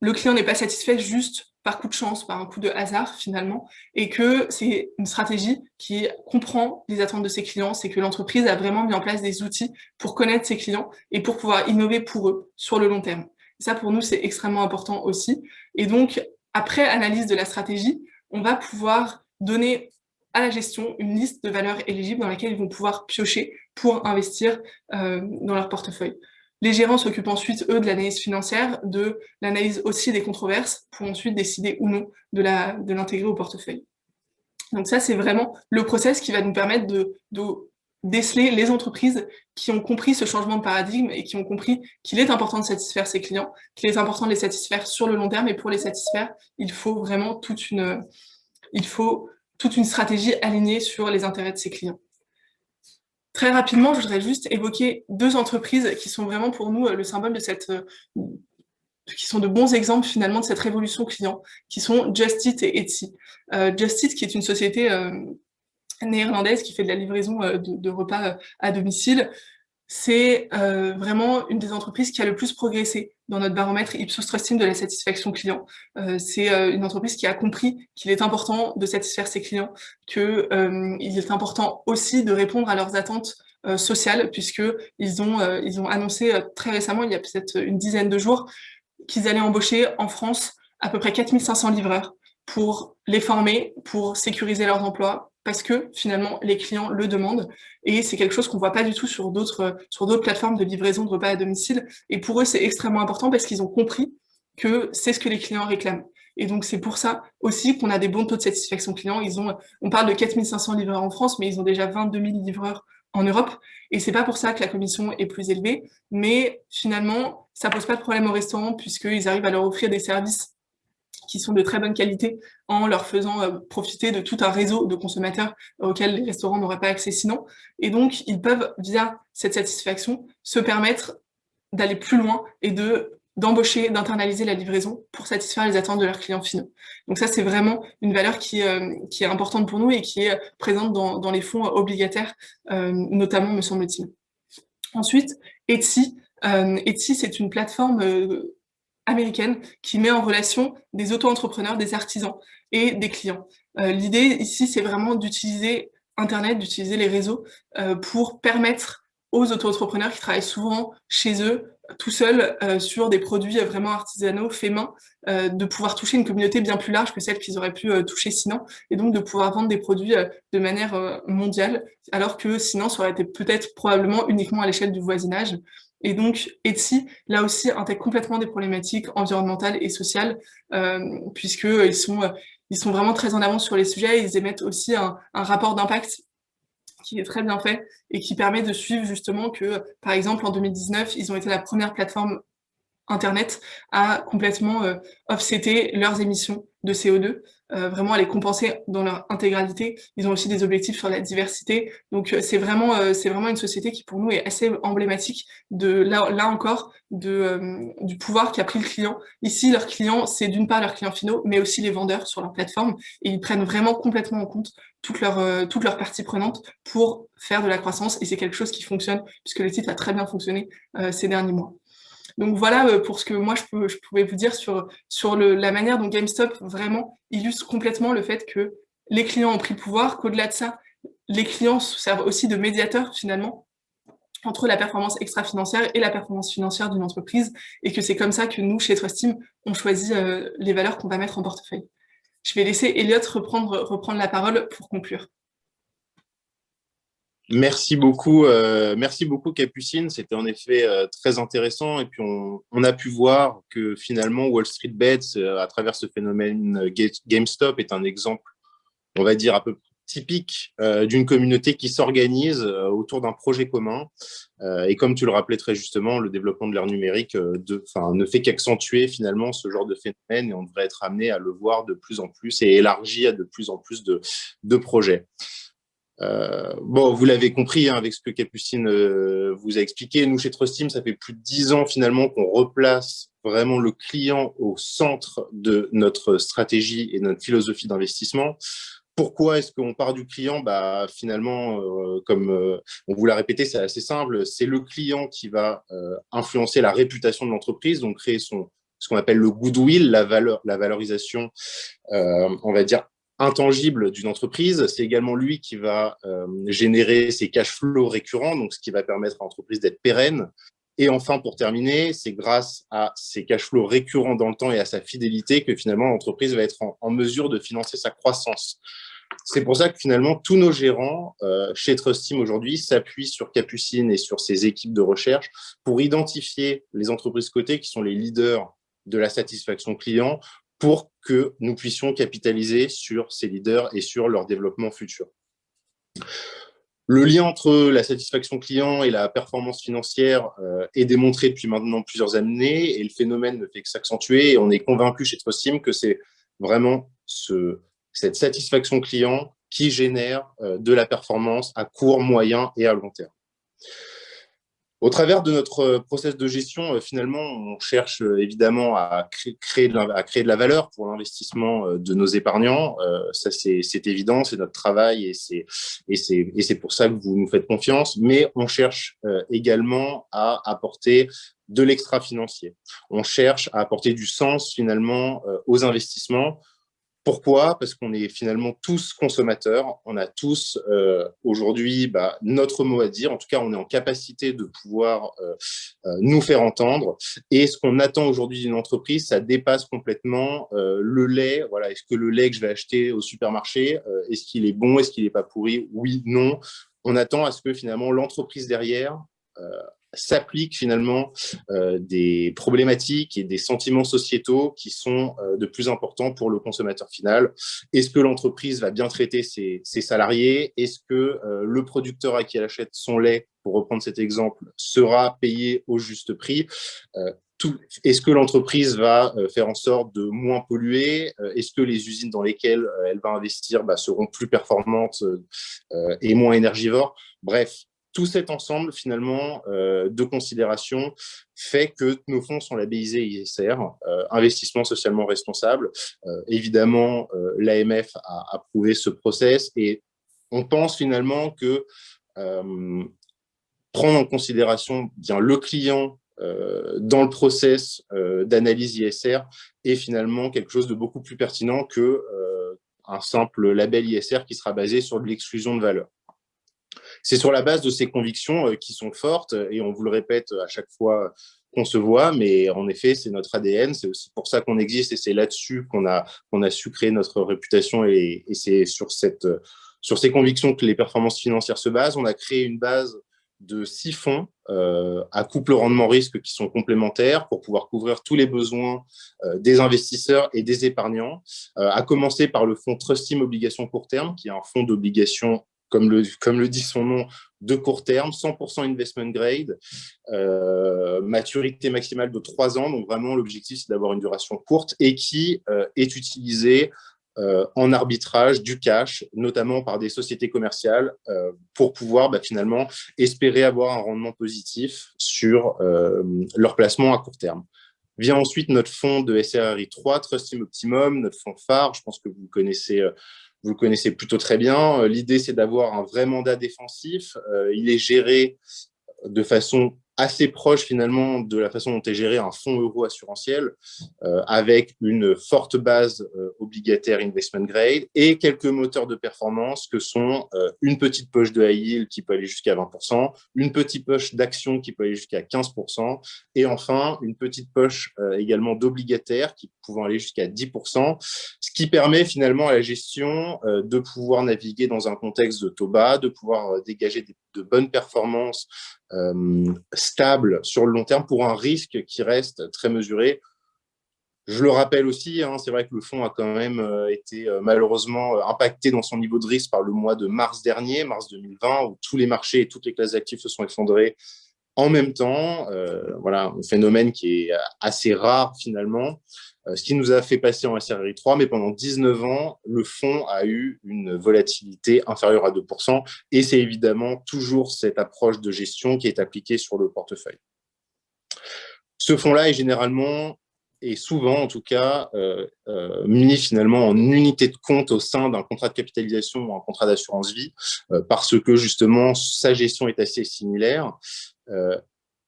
le client n'est pas satisfait juste par coup de chance, par un coup de hasard finalement, et que c'est une stratégie qui comprend les attentes de ses clients, c'est que l'entreprise a vraiment mis en place des outils pour connaître ses clients et pour pouvoir innover pour eux sur le long terme. ça, pour nous, c'est extrêmement important aussi. Et donc, après analyse de la stratégie, on va pouvoir donner à la gestion une liste de valeurs éligibles dans laquelle ils vont pouvoir piocher pour investir euh, dans leur portefeuille. Les gérants s'occupent ensuite, eux, de l'analyse financière, de l'analyse aussi des controverses, pour ensuite décider ou non de l'intégrer au portefeuille. Donc ça, c'est vraiment le process qui va nous permettre de, déceler les entreprises qui ont compris ce changement de paradigme et qui ont compris qu'il est important de satisfaire ses clients, qu'il est important de les satisfaire sur le long terme, et pour les satisfaire, il faut vraiment toute une stratégie alignée sur les intérêts de ses clients. Très rapidement, je voudrais juste évoquer deux entreprises qui sont vraiment pour nous euh, le symbole de cette euh, qui sont de bons exemples finalement de cette révolution client, qui sont Just Eat et Etsy. Euh, Just Eat, qui est une société néerlandaise qui fait de la livraison de, repas à domicile, c'est vraiment une des entreprises qui a le plus progressé dans notre baromètre Ipsos Trusting de la satisfaction client. c'est une entreprise qui a compris qu'il est important de satisfaire ses clients, qu'il est important aussi de répondre à leurs attentes sociales, puisqu'ils ont, ils ont annoncé très récemment, il y a peut-être une dizaine de jours, qu'ils allaient embaucher en France à peu près 4500 livreurs pour les former, pour sécuriser leurs emplois, parce que finalement les clients le demandent et c'est quelque chose qu'on voit pas du tout sur d'autres sur d'autres plateformes de livraison de repas à domicile et pour eux c'est extrêmement important parce qu'ils ont compris que c'est ce que les clients réclament. Et donc c'est pour ça aussi qu'on a des bons taux de satisfaction client. On parle de 4500 livreurs en France, mais ils ont déjà 22 000 livreurs en Europe. Et c'est pas pour ça que la commission est plus élevée, mais finalement, ça pose pas de problème au restaurant puisqu'ils arrivent à leur offrir des services qui sont de très bonne qualité en leur faisant euh, profiter de tout un réseau de consommateurs auxquels les restaurants n'auraient pas accès sinon. Et donc, ils peuvent, via cette satisfaction, se permettre d'aller plus loin et de d'embaucher, d'internaliser la livraison pour satisfaire les attentes de leurs clients finaux. Donc ça, c'est vraiment une valeur qui, euh, qui, est importante pour nous et qui est présente dans, dans les fonds obligataires, euh, notamment, me semble-t-il. Ensuite, Etsy. Etsy, c'est une plateforme américaine qui met en relation des auto-entrepreneurs, des artisans et des clients. L'idée ici, c'est vraiment d'utiliser Internet, d'utiliser les réseaux pour permettre aux auto-entrepreneurs qui travaillent souvent chez eux tout seul euh, sur des produits vraiment artisanaux, faits main, euh, de pouvoir toucher une communauté bien plus large que celle qu'ils auraient pu euh, toucher sinon, et donc de pouvoir vendre des produits de manière mondiale, alors que sinon ça aurait été peut-être probablement uniquement à l'échelle du voisinage. Et donc Etsy, là aussi, intègre complètement des problématiques environnementales et sociales, puisqu'ils sont, ils sont vraiment très en avance sur les sujets, ils émettent aussi un rapport d'impact qui est très bien fait et qui permet de suivre justement que, par exemple, en 2019, ils ont été la première plateforme Internet à complètement euh, leurs émissions de CO2, euh, vraiment à les compenser dans leur intégralité. Ils ont aussi des objectifs sur la diversité. Donc, euh, c'est vraiment, euh, c'est vraiment une société qui, pour nous, est assez emblématique de, là, là encore, de, euh, du pouvoir qu'a pris le client. Ici, leurs clients, c'est d'une part leurs clients finaux, mais aussi les vendeurs sur leur plateforme. Et ils prennent vraiment complètement en compte toutes leurs, toutes leurs parties prenantes pour faire de la croissance. Et c'est quelque chose qui fonctionne, puisque le site a très bien fonctionné ces derniers mois. Donc voilà euh, pour ce que moi je, je pouvais vous dire sur, la manière dont GameStop vraiment illustre complètement le fait que les clients ont pris le pouvoir, qu'au-delà de ça, les clients servent aussi de médiateurs finalement entre la performance extra-financière et la performance financière d'une entreprise, et que c'est comme ça que nous, chez Trustim, on choisit euh, les valeurs qu'on va mettre en portefeuille. Je vais laisser Elliot reprendre la parole pour conclure. Merci beaucoup, euh, merci beaucoup Capucine. C'était en effet euh, très intéressant. Et puis on, a pu voir que finalement Wall Street Bets, euh, à travers ce phénomène GameStop, est un exemple, on va dire, un peu typique d'une communauté qui s'organise autour d'un projet commun. et comme tu le rappelais très justement, le développement de l'ère numérique ne fait qu'accentuer finalement ce genre de phénomène et on devrait être amené à le voir de plus en plus et élargi à de plus en plus de projets. Euh, bon, vous l'avez compris hein, avec ce que Capucine euh, vous a expliqué. Nous, chez Trustim, ça fait plus de dix ans finalement qu'on replace vraiment le client au centre de notre stratégie et de notre philosophie d'investissement. Pourquoi est-ce qu'on part du client? Bah, Finalement, euh, comme on vous l'a répété, c'est assez simple. C'est le client qui va influencer la réputation de l'entreprise, donc créer son, ce qu'on appelle le goodwill, la, valeur, la valorisation, on va dire, intangible d'une entreprise. C'est également lui qui va euh, générer ses cash flows récurrents, donc ce qui va permettre à l'entreprise d'être pérenne. Et enfin, pour terminer, c'est grâce à ces cash flows récurrents dans le temps et à sa fidélité que finalement l'entreprise va être en, mesure de financer sa croissance. C'est pour ça que finalement, tous nos gérants euh, chez Trustim aujourd'hui s'appuient sur Capucine et sur ses équipes de recherche pour identifier les entreprises cotées qui sont les leaders de la satisfaction client pour que nous puissions capitaliser sur ces leaders et sur leur développement futur. Le lien entre la satisfaction client et la performance financière euh, est démontré depuis maintenant plusieurs années et le phénomène ne fait que s'accentuer. On est convaincu chez Trustim que c'est vraiment ce, cette satisfaction client qui génère euh, de la performance à court, moyen et à long terme. Au travers de notre euh, process de gestion, euh, finalement, on cherche euh, évidemment à créer, de la, valeur pour l'investissement de nos épargnants. Ça, c'est évident, c'est notre travail et c'est pour ça que vous nous faites confiance. Mais on cherche également à apporter de l'extra-financier. On cherche à apporter du sens finalement aux investissements pourquoi? Parce qu'on est finalement tous consommateurs, on a tous euh, aujourd'hui bah, notre mot à dire, en tout cas on est en capacité de pouvoir euh, euh, nous faire entendre. Et ce qu'on attend aujourd'hui d'une entreprise, ça dépasse complètement le lait, voilà, est-ce que le lait que je vais acheter au supermarché, est-ce qu'il est bon, est-ce qu'il n'est pas pourri? Oui, non. On attend à ce que finalement l'entreprise derrière s'appliquent finalement euh, des problématiques et des sentiments sociétaux qui sont euh, de plus importants pour le consommateur final. Est-ce que l'entreprise va bien traiter ses, salariés? Est-ce que euh, le producteur à qui elle achète son lait, pour reprendre cet exemple, sera payé au juste prix? Est-ce que l'entreprise va faire en sorte de moins polluer? Est-ce que les usines dans lesquelles elle va investir bah, seront plus performantes et moins énergivores? Bref, tout cet ensemble, finalement, de considérations fait que nos fonds sont labellisés ISR, investissement socialement responsable. évidemment, l'AMF a approuvé ce process et on pense finalement que prendre en considération bien le client euh, dans le process euh, d'analyse ISR est finalement quelque chose de beaucoup plus pertinent que euh, un simple label ISR qui sera basé sur de l'exclusion de valeur. C'est sur la base de ces convictions qui sont fortes, et on vous le répète à chaque fois qu'on se voit, mais en effet, c'est notre ADN, c'est aussi pour ça qu'on existe, et c'est là-dessus qu'on a, qu'on a su créer notre réputation, et, c'est sur, ces convictions que les performances financières se basent. On a créé une base de six fonds euh, à couple rendement-risque qui sont complémentaires pour pouvoir couvrir tous les besoins euh, des investisseurs et des épargnants, euh, à commencer par le fonds Trust Team Obligations Court Terme, qui est un fonds d'obligation, comme le, comme le dit son nom, de court terme, 100% investment grade, maturité maximale de trois ans, donc vraiment l'objectif c'est d'avoir une duration courte et qui est utilisé euh, en arbitrage du cash, notamment par des sociétés commerciales, euh, pour pouvoir bah, finalement espérer avoir un rendement positif sur euh, leur placement à court terme. Vient ensuite notre fonds de SRRI 3, Trust Optimum, notre fonds phare, je pense que vous connaissez, vous connaissez plutôt très bien. L'idée, c'est d'avoir un vrai mandat défensif. il est géré de façon assez proche finalement de la façon dont est géré un fonds euro assurantiel euh, avec une forte base euh, obligataire investment grade et quelques moteurs de performance que sont euh, une petite poche de high yield qui peut aller jusqu'à 20%, une petite poche d'actions qui peut aller jusqu'à 15% et enfin une petite poche également d'obligataires qui pouvant aller jusqu'à 10%, ce qui permet finalement à la gestion de pouvoir naviguer dans un contexte de taux bas, de pouvoir dégager de bonnes performances euh, stable sur le long terme pour un risque qui reste très mesuré. Je le rappelle aussi, hein, c'est vrai que le fonds a quand même euh, été euh, malheureusement impacté dans son niveau de risque par le mois de mars dernier, mars 2020, où tous les marchés et toutes les classes d'actifs se sont effondrés en même temps. voilà, un phénomène qui est assez rare finalement. Euh, ce qui nous a fait passer en SRI 3, mais pendant 19 ans, le fonds a eu une volatilité inférieure à 2%, et c'est évidemment toujours cette approche de gestion qui est appliquée sur le portefeuille. Ce fonds-là est généralement, et souvent en tout cas, euh, euh, mis finalement en unité de compte au sein d'un contrat de capitalisation ou un contrat d'assurance vie, parce que justement sa gestion est assez similaire.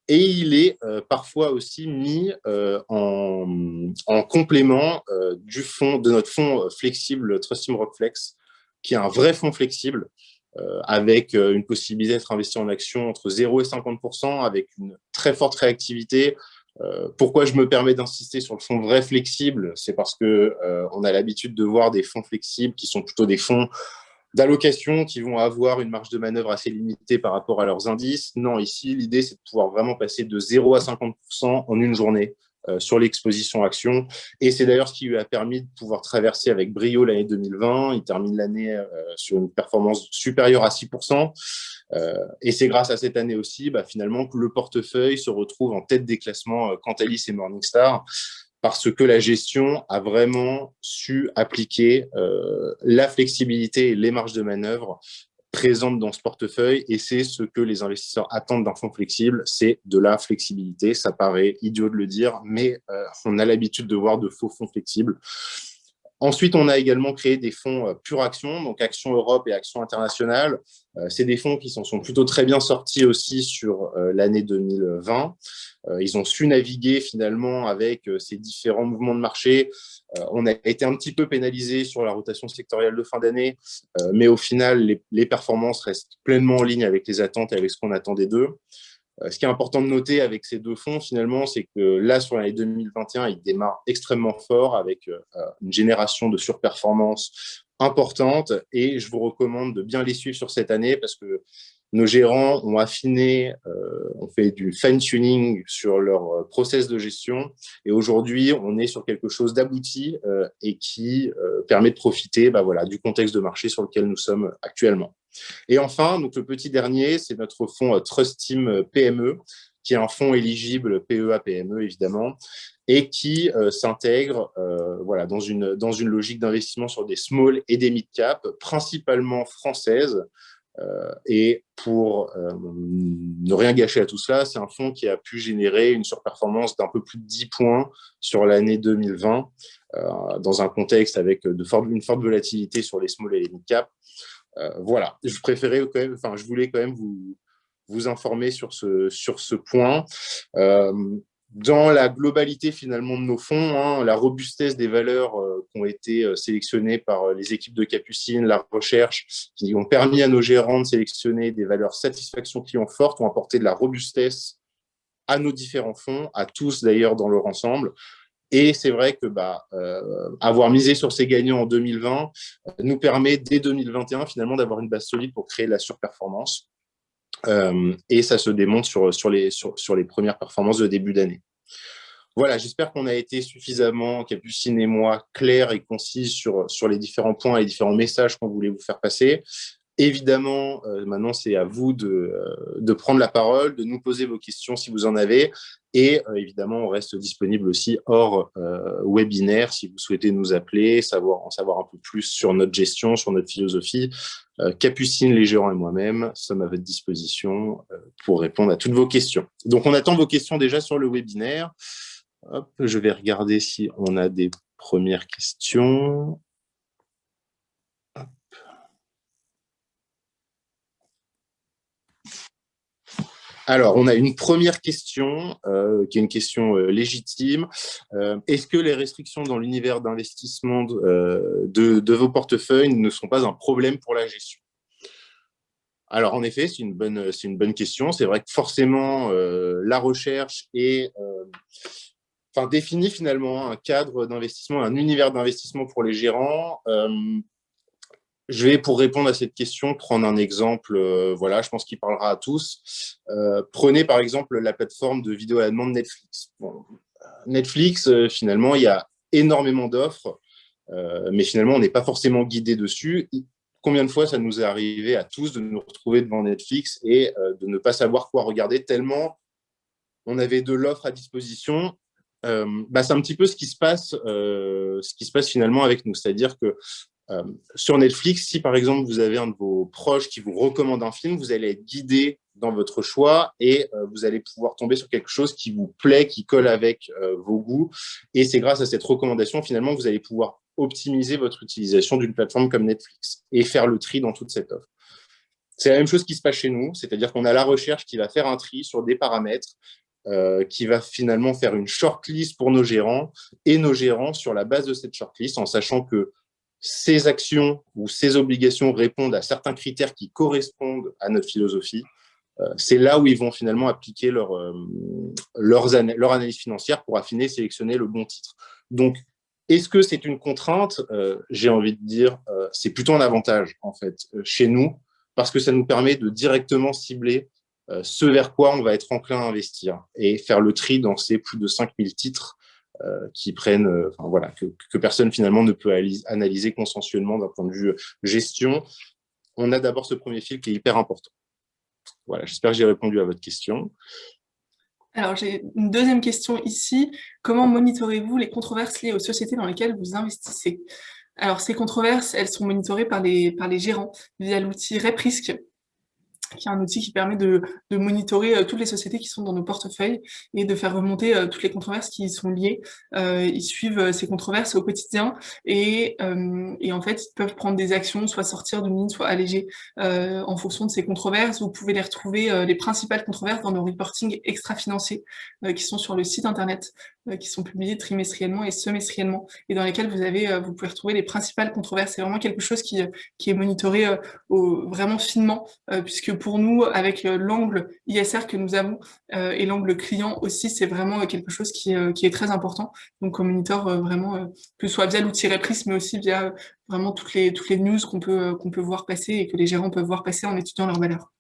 Et il est euh, parfois aussi mis euh, en, complément euh, du fond, de notre fonds flexible Trustim Rockflex, qui est un vrai fonds flexible, avec une possibilité d'être investi en action entre 0 et 50%, avec une très forte réactivité. pourquoi je me permets d'insister sur le fonds vrai flexible? C'est parce que on a l'habitude de voir des fonds flexibles qui sont plutôt des fonds d'allocations qui vont avoir une marge de manœuvre assez limitée par rapport à leurs indices. Non, ici, l'idée, c'est de pouvoir vraiment passer de 0 à 50% en une journée euh, sur l'exposition action. Et c'est d'ailleurs ce qui lui a permis de pouvoir traverser avec brio l'année 2020. Il termine l'année euh, sur une performance supérieure à 6%. Euh, et c'est grâce à cette année aussi, bah, finalement, que le portefeuille se retrouve en tête des classements Cantalis et Morningstar parce que la gestion a vraiment su appliquer euh, la flexibilité et les marges de manœuvre présentes dans ce portefeuille, et c'est ce que les investisseurs attendent d'un fonds flexible, c'est de la flexibilité. Ça paraît idiot de le dire, mais euh, on a l'habitude de voir de faux fonds flexibles. Ensuite, on a également créé des fonds euh, pure action, donc Action Europe et Action Internationale. Euh, c'est des fonds qui s'en sont plutôt très bien sortis aussi sur euh, l'année 2020. Ils ont su naviguer finalement avec ces différents mouvements de marché. On a été un petit peu pénalisé sur la rotation sectorielle de fin d'année, mais au final, les, les performances restent pleinement en ligne avec les attentes et avec ce qu'on attendait d'eux. Euh, ce qui est important de noter avec ces deux fonds, finalement, c'est que là, sur l'année 2021, ils démarrent extrêmement fort avec euh, une génération de surperformance importante et je vous recommande de bien les suivre sur cette année parce que nos gérants ont affiné, euh, ont fait du fine-tuning sur leur process de gestion et aujourd'hui, on est sur quelque chose d'abouti et qui permet de profiter bah, voilà, du contexte de marché sur lequel nous sommes actuellement. Et enfin, donc le petit dernier, c'est notre fonds euh, Trust Team euh, PME, qui est un fonds éligible PEA-PME, évidemment, et qui euh, s'intègre voilà, dans, une, dans une logique d'investissement sur des small et des mid-cap, principalement françaises, et pour ne rien gâcher à tout cela, c'est un fonds qui a pu générer une surperformance d'un peu plus de 10 points sur l'année 2020, dans un contexte avec une forte volatilité sur les small et les mid cap. voilà, je préférais quand même, enfin, je voulais quand même vous, vous informer sur ce, sur ce point. Euh, dans la globalité finalement de nos fonds, hein, la robustesse des valeurs euh, qui ont été euh, sélectionnées par les équipes de Capucine, la recherche, qui ont permis à nos gérants de sélectionner des valeurs satisfaction client fortes, ont apporté de la robustesse à nos différents fonds, à tous d'ailleurs dans leur ensemble. Et c'est vrai que bah, avoir misé sur ces gagnants en 2020 nous permet dès 2021 finalement d'avoir une base solide pour créer la surperformance. Euh, et ça se démonte sur, les, premières performances de début d'année. Voilà, j'espère qu'on a été suffisamment, Capucine et moi, clairs et concis sur, sur les différents points et les différents messages qu'on voulait vous faire passer. Évidemment, euh, maintenant, c'est à vous de, euh, de, prendre la parole, de nous poser vos questions si vous en avez. Et euh, évidemment, on reste disponible aussi hors webinaire si vous souhaitez nous appeler, savoir, en savoir un peu plus sur notre gestion, sur notre philosophie. Capucine, les gérants et moi-même sommes à votre disposition pour répondre à toutes vos questions. Donc, on attend vos questions déjà sur le webinaire. Je vais regarder si on a des premières questions. Alors, on a une première question, euh, qui est une question euh, légitime. Euh, est-ce que les restrictions dans l'univers d'investissement de, vos portefeuilles ne sont pas un problème pour la gestion? Alors, en effet, c'est une, bonne, question. C'est vrai que forcément, la recherche est, définit finalement un cadre d'investissement, un univers d'investissement pour les gérants je vais, pour répondre à cette question, prendre un exemple, euh, voilà, je pense qu'il parlera à tous. Euh, prenez par exemple la plateforme de vidéo à la demande Netflix. Netflix, euh, finalement, il y a énormément d'offres, mais finalement, on n'est pas forcément guidé dessus. Combien de fois ça nous est arrivé à tous de nous retrouver devant Netflix et de ne pas savoir quoi regarder tellement on avait de l'offre à disposition? Bah, c'est un petit peu ce qui se passe, ce qui se passe finalement avec nous. C'est-à-dire que euh, sur Netflix, si par exemple vous avez un de vos proches qui vous recommande un film, vous allez être guidé dans votre choix et euh, vous allez pouvoir tomber sur quelque chose qui vous plaît, qui colle avec euh, vos goûts. Et c'est grâce à cette recommandation, finalement, vous allez pouvoir optimiser votre utilisation d'une plateforme comme Netflix et faire le tri dans toute cette offre. C'est la même chose qui se passe chez nous, c'est-à-dire qu'on a la recherche qui va faire un tri sur des paramètres, qui va finalement faire une shortlist pour nos gérants et nos gérants sur la base de cette shortlist, en sachant que ces actions ou ces obligations répondent à certains critères qui correspondent à notre philosophie, euh, c'est là où ils vont finalement appliquer leur, euh, leur analyse financière pour affiner, sélectionner le bon titre. Donc, est-ce que c'est une contrainte? Euh, J'ai envie de dire, c'est plutôt un avantage en fait chez nous, parce que ça nous permet de directement cibler ce vers quoi on va être enclin à investir et faire le tri dans ces plus de 5000 titres qui prennent, euh, enfin, voilà, que, personne finalement ne peut analyser consensuellement d'un point de vue gestion. On a d'abord ce premier fil qui est hyper important. Voilà, j'espère que j'ai répondu à votre question. Alors, j'ai une deuxième question ici. Comment monitorez-vous les controverses liées aux sociétés dans lesquelles vous investissez? Alors, ces controverses, elles sont monitorées par les, par les gérants via l'outil RepRisk, qui est un outil qui permet de, de, monitorer euh, toutes les sociétés qui sont dans nos portefeuilles et de faire remonter euh, toutes les controverses qui y sont liées. Euh, ils suivent ces controverses au quotidien et, et, en fait, ils peuvent prendre des actions, soit sortir d'une ligne, soit alléger en fonction de ces controverses. Vous pouvez les retrouver, les principales controverses, dans nos reportings extra-financiers qui sont sur le site internet, qui sont publiés trimestriellement et semestriellement et dans lesquels vous, avez, vous pouvez retrouver les principales controverses. C'est vraiment quelque chose qui, qui est monitoré au, vraiment finement, puisque pour nous, avec euh, l'angle ISR que nous avons euh, et l'angle client aussi, c'est vraiment euh, quelque chose qui, est très important. Donc, on monitor vraiment, que ce soit via l'outil Repris, mais aussi via vraiment toutes les, toutes les news qu'on peut, qu'on peut voir passer et que les gérants peuvent voir passer en étudiant leurs valeurs.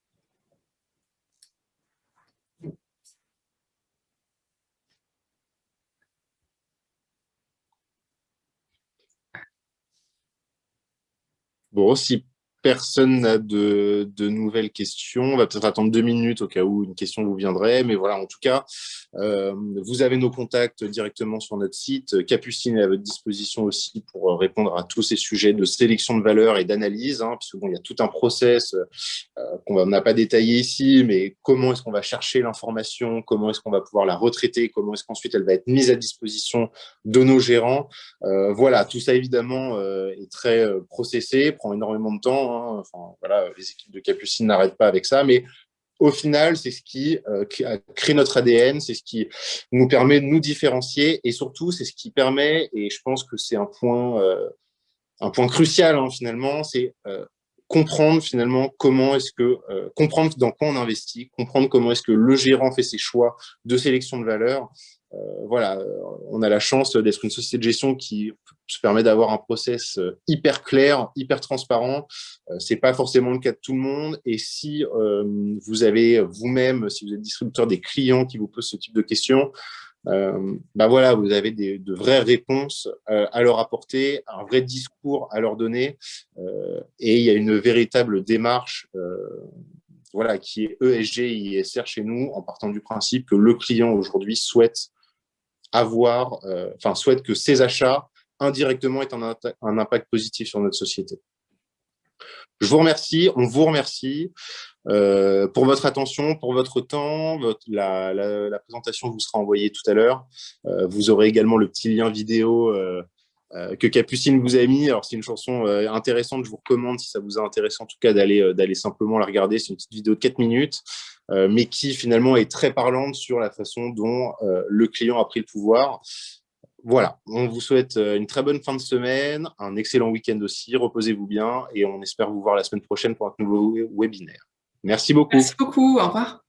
Bon, si personne n'a de, nouvelles questions, on va peut-être attendre deux minutes au cas où une question vous viendrait. Mais voilà, en tout cas, euh, vous avez nos contacts directement sur notre site. Capucine est à votre disposition aussi pour euh, répondre à tous ces sujets de sélection de valeurs et d'analyse, hein, bon, il y a tout un process euh, qu'on n'a pas détaillé ici, mais comment est-ce qu'on va chercher l'information, comment est-ce qu'on va pouvoir la retraiter, comment est-ce qu'ensuite elle va être mise à disposition de nos gérants. voilà, tout ça évidemment est très processé, prend énormément de temps. Hein, Hein. Voilà, les équipes de Capucine n'arrêtent pas avec ça, mais au final, c'est ce qui euh, crée notre ADN, c'est ce qui nous permet de nous différencier et surtout, c'est ce qui permet, et je pense que c'est un point, euh, un point crucial hein, finalement, c'est euh, comprendre finalement comment est-ce que, comprendre dans quoi on investit, comprendre comment est-ce que le gérant fait ses choix de sélection de valeur euh, voilà, on a la chance d'être une société de gestion qui se permet d'avoir un process euh, hyper clair, hyper transparent. Euh, c'est pas forcément le cas de tout le monde. Et si vous avez vous-même, si vous êtes distributeur des clients qui vous posent ce type de questions, bah voilà, vous avez de vraies réponses à leur apporter, un vrai discours à leur donner, et il y a une véritable démarche voilà, qui est ESG ISR chez nous, en partant du principe que le client aujourd'hui souhaite avoir, euh, enfin, souhaite que ces achats indirectement aient un, impact positif sur notre société. Je vous remercie, on vous remercie euh, pour votre attention, pour votre temps. la, présentation vous sera envoyée tout à l'heure. Euh, vous aurez également le petit lien vidéo que Capucine vous a mis. Alors, c'est une chanson intéressante, je vous recommande, si ça vous a intéressé en tout cas, d'aller simplement la regarder. C'est une petite vidéo de 4 minutes. Euh, mais qui finalement est très parlante sur la façon dont euh, le client a pris le pouvoir. Voilà, on vous souhaite euh, une très bonne fin de semaine, un excellent week-end aussi, reposez-vous bien et on espère vous voir la semaine prochaine pour un nouveau webinaire. Merci beaucoup. Merci beaucoup, au revoir.